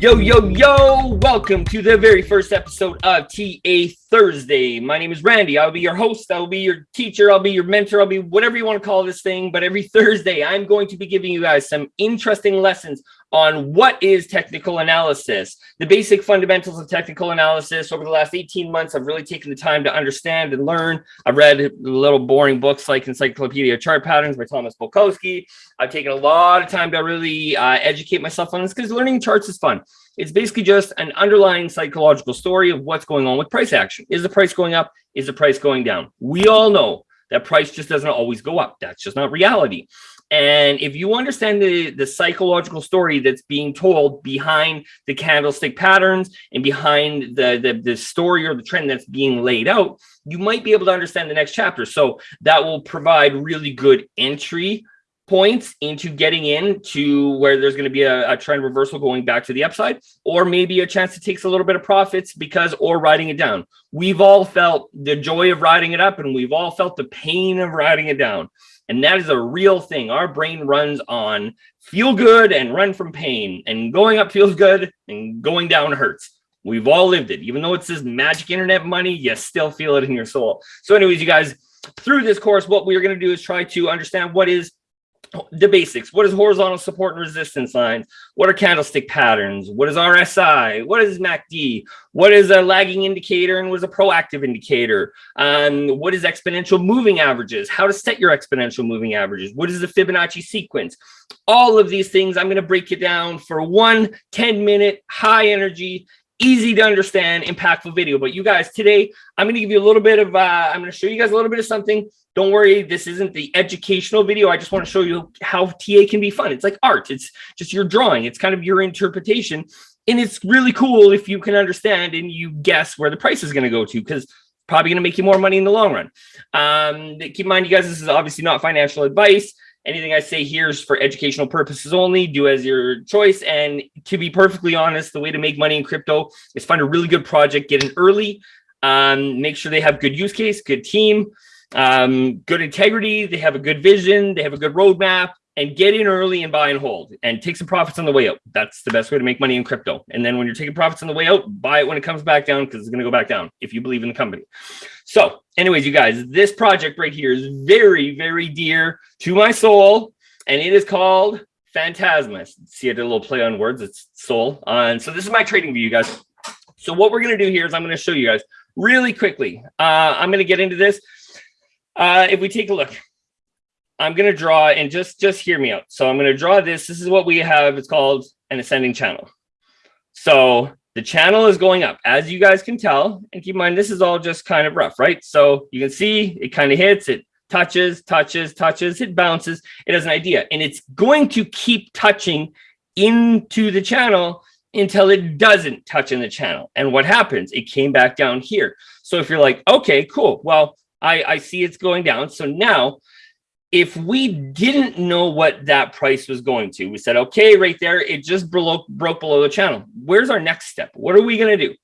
Yo, yo, yo, welcome to the very first episode of TA Thursday. My name is Randy. I'll be your host. I'll be your teacher. I'll be your mentor. I'll be whatever you want to call this thing. But every Thursday, I'm going to be giving you guys some interesting lessons on what is technical analysis, the basic fundamentals of technical analysis. Over the last 18 months, I've really taken the time to understand and learn. I've read little boring books like Encyclopedia Chart Patterns by Thomas Bulkowski. I've taken a lot of time to really uh, educate myself on this because learning charts is fun. It's basically just an underlying psychological story of what's going on with price action. Is the price going up? Is the price going down? We all know that price just doesn't always go up. That's just not reality. And if you understand the, the psychological story that's being told behind the candlestick patterns and behind the, the, the story or the trend that's being laid out, you might be able to understand the next chapter. So that will provide really good entry points into getting in to where there's going to be a, a, trend reversal going back to the upside, or maybe a chance to take a little bit of profits because or riding it down. We've all felt the joy of riding it up and we've all felt the pain of riding it down. And that is a real thing. Our brain runs on feel good and run from pain and going up feels good and going down hurts. We've all lived it. Even though it's this magic internet money, you still feel it in your soul. So anyways, you guys, through this course, what we're going to do is try to understand what is the basics. What is horizontal support and resistance lines? What are candlestick patterns? What is RSI? What is MACD? What is a lagging indicator and what is a proactive indicator? Um, what is exponential moving averages? How to set your exponential moving averages? What is the Fibonacci sequence? All of these things, I'm going to break it down for one 10 minute high energy easy to understand, impactful video. But you guys, today, I'm going to give you a little bit of, uh, I'm going to show you guys a little bit of something. Don't worry, this isn't the educational video. I just want to show you how TA can be fun. It's like art. It's just your drawing. It's kind of your interpretation. And it's really cool if you can understand and you guess where the price is going to go to because probably going to make you more money in the long run. Um, keep in mind, you guys, this is obviously not financial advice. Anything I say here is for educational purposes only. Do as your choice. And to be perfectly honest, the way to make money in crypto is find a really good project, get in early, um, make sure they have good use case, good team, um, good integrity. They have a good vision. They have a good roadmap and get in early and buy and hold and take some profits on the way out. That's the best way to make money in crypto. And then when you're taking profits on the way out, buy it when it comes back down because it's going to go back down if you believe in the company. So anyways, you guys, this project right here is very, very dear to my soul. And it is called Phantasma. See, I did a little play on words. It's soul. Uh, and so this is my TradingView, you guys. So what we're going to do here is I'm going to show you guys really quickly. Uh, I'm going to get into this. Uh, if we take a look, I'm going to draw and just, just hear me out. So I'm going to draw this. This is what we have. It's called an ascending channel. So the channel is going up as you guys can tell and keep in mind, this is all just kind of rough, right? So you can see it kind of hits, it touches, touches, touches, it bounces. It has an idea and it's going to keep touching into the channel until it doesn't touch in the channel. And what happens? It came back down here. So if you're like, okay, cool. Well, I, I see it's going down. So now if we didn't know what that price was going to, we said, okay, right there, it just broke, broke below the channel. Where's our next step? What are we going to do?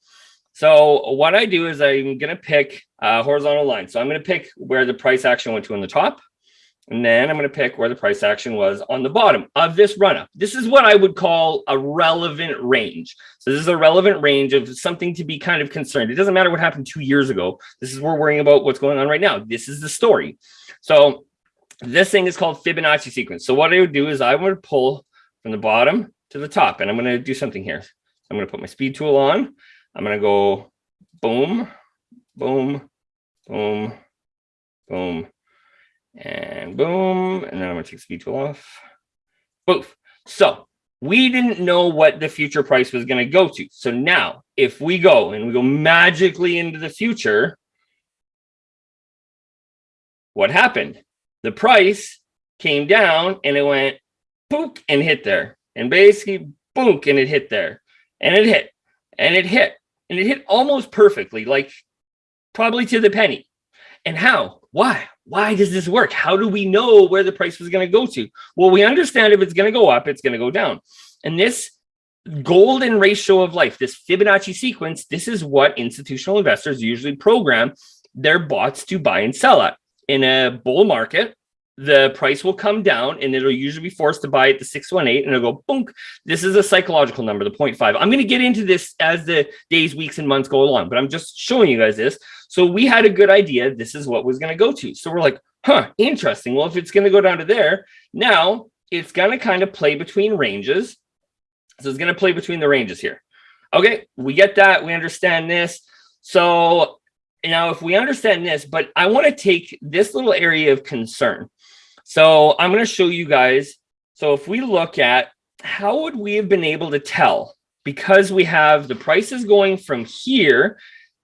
So what I do is I'm going to pick a horizontal line. So I'm going to pick where the price action went to on the top. And then I'm going to pick where the price action was on the bottom of this run up. This is what I would call a relevant range. So this is a relevant range of something to be kind of concerned. It doesn't matter what happened two years ago. This is we're worrying about what's going on right now. This is the story. So this thing is called Fibonacci sequence. So what I would do is I would pull from the bottom to the top and I'm going to do something here. I'm going to put my speed tool on. I'm going to go boom, boom, boom, boom, and boom. And then I'm going to take speed tool off. Boof. So we didn't know what the future price was going to go to. So now if we go and we go magically into the future, what happened? The price came down and it went book and hit there. And basically book and it hit there. And it hit. And it hit. And it hit almost perfectly like probably to the penny. And how? Why? Why does this work? How do we know where the price was going to go to? Well we understand if it's going to go up it's going to go down. And this golden ratio of life this fibonacci sequence this is what institutional investors usually program their bots to buy and sell at in a bull market the price will come down and it'll usually be forced to buy at the 618 and it'll go boom. This is a psychological number, the 0.5. I'm going to get into this as the days, weeks, and months go along, but I'm just showing you guys this. So we had a good idea. This is what was going to go to. So we're like, huh, interesting. Well, if it's going to go down to there, now it's going to kind of play between ranges. So it's going to play between the ranges here. Okay, we get that. We understand this. So now if we understand this, but I want to take this little area of concern so I'm going to show you guys. So if we look at how would we have been able to tell because we have the prices going from here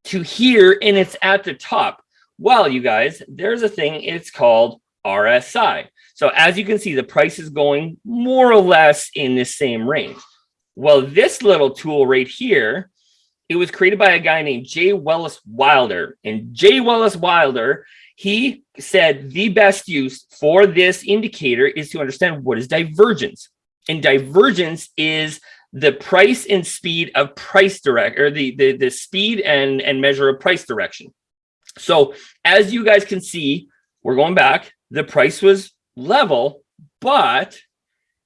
to here and it's at the top. Well, you guys, there's a thing, it's called RSI. So as you can see, the price is going more or less in the same range. Well, this little tool right here, it was created by a guy named J. Welles Wilder. And J. Welles Wilder he said the best use for this indicator is to understand what is divergence. And divergence is the price and speed of price direct or the, the, the speed and, and measure of price direction. So as you guys can see, we're going back, the price was level, but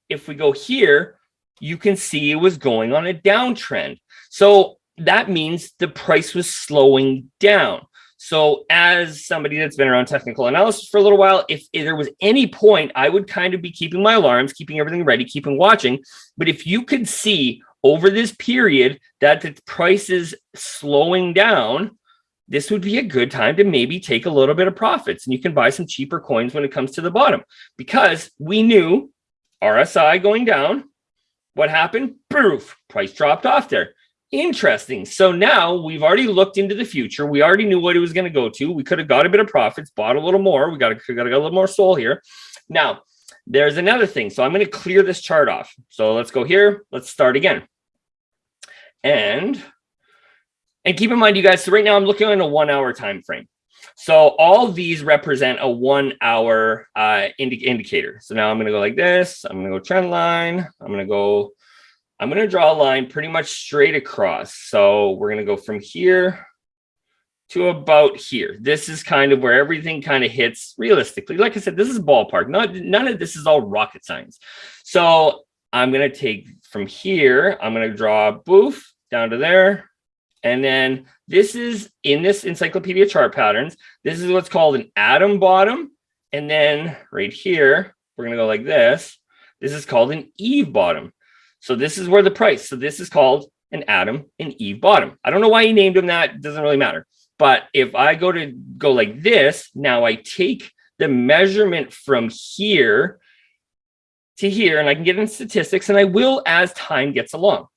if we go here, you can see it was going on a downtrend. So that means the price was slowing down. So as somebody that's been around technical analysis for a little while, if, if, there was any point, I would kind of be keeping my alarms, keeping everything ready, keeping watching. But if you could see over this period that the price is slowing down, this would be a good time to maybe take a little bit of profits and you can buy some cheaper coins when it comes to the bottom because we knew RSI going down. What happened? Proof price dropped off there. Interesting. So now we've already looked into the future. We already knew what it was going to go to. We could have got a bit of profits, bought a little more. We got to got a little more soul here. Now, there's another thing. So I'm going to clear this chart off. So let's go here. Let's start again. And and keep in mind, you guys, so right now I'm looking on a one hour time frame. So all these represent a one hour uh, indi indicator. So now I'm going to go like this. I'm going to go trend line. I'm going to go I'm going to draw a line pretty much straight across. So we're going to go from here to about here. This is kind of where everything kind of hits realistically. Like I said, this is ballpark. Not, none of this is all rocket science. So I'm going to take from here, I'm going to draw boof down to there. And then this is in this encyclopedia chart patterns. This is what's called an Adam bottom. And then right here, we're going to go like this. This is called an Eve bottom. So this is where the price. So this is called an Adam and Eve bottom. I don't know why he named them that. It doesn't really matter. But if I go to go like this, now I take the measurement from here to here, and I can get in statistics, and I will as time gets along.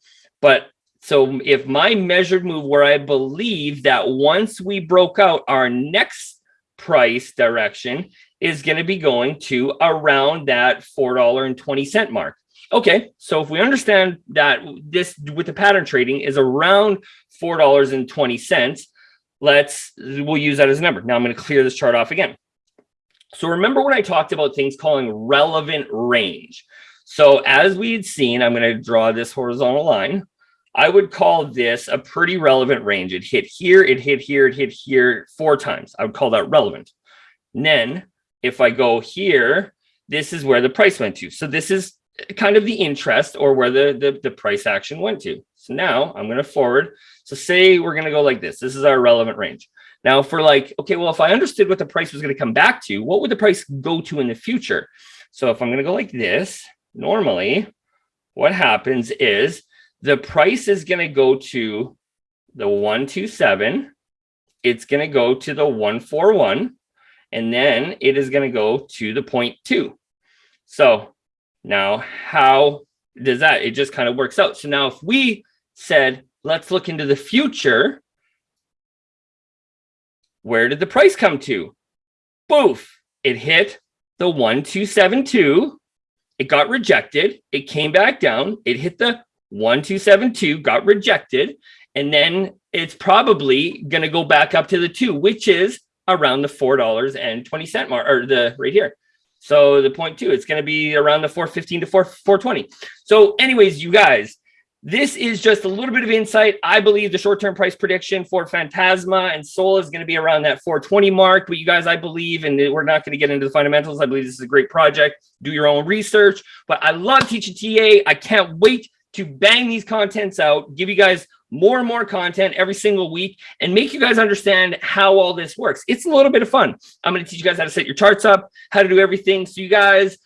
But so if my measured move where I believe that once we broke out our next price direction is going to be going to around that $4.20 mark. Okay, so if we understand that this with the pattern trading is around $4.20, let's, we'll use that as a number. Now I'm going to clear this chart off again. So remember when I talked about things calling relevant range. So as we had seen, I'm going to draw this horizontal line. I would call this a pretty relevant range. It hit here, it hit here, it hit here four times. I would call that relevant. And then if I go here, this is where the price went to. So this is kind of the interest or where the, the, the price action went to. So now I'm going to forward. So say we're going to go like this. This is our relevant range. Now for like, okay, well, if I understood what the price was going to come back to, what would the price go to in the future? So if I'm going to go like this, normally what happens is the price is going to go to the 127. It's going to go to the 141 and then it is going to go to the point two. So now, how does that? It just kind of works out. So now if we said, let's look into the future, where did the price come to? Boof, it hit the 1272. It got rejected. It came back down. It hit the 1272, got rejected. And then it's probably going to go back up to the two, which is around the $4.20 mark or the right here. So the point two, it's going to be around the 415 to 4, 420. So anyways, you guys, this is just a little bit of insight. I believe the short-term price prediction for Phantasma and Soul is going to be around that 420 mark. But you guys, I believe, and we're not going to get into the fundamentals. I believe this is a great project. Do your own research. But I love teaching TA. I can't wait to bang these contents out, give you guys more and more content every single week and make you guys understand how all this works. It's a little bit of fun. I'm going to teach you guys how to set your charts up, how to do everything. So you guys,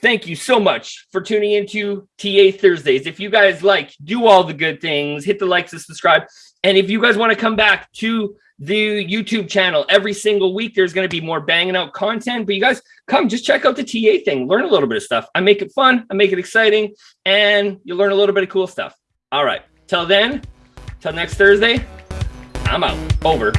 thank you so much for tuning into TA Thursdays. If you guys like, do all the good things, hit the likes and subscribe. And if you guys want to come back to the YouTube channel every single week, there's going to be more banging out content. But you guys come, just check out the TA thing, learn a little bit of stuff. I make it fun, I make it exciting, and you learn a little bit of cool stuff. All right. Till then, till next Thursday, I'm out. Over.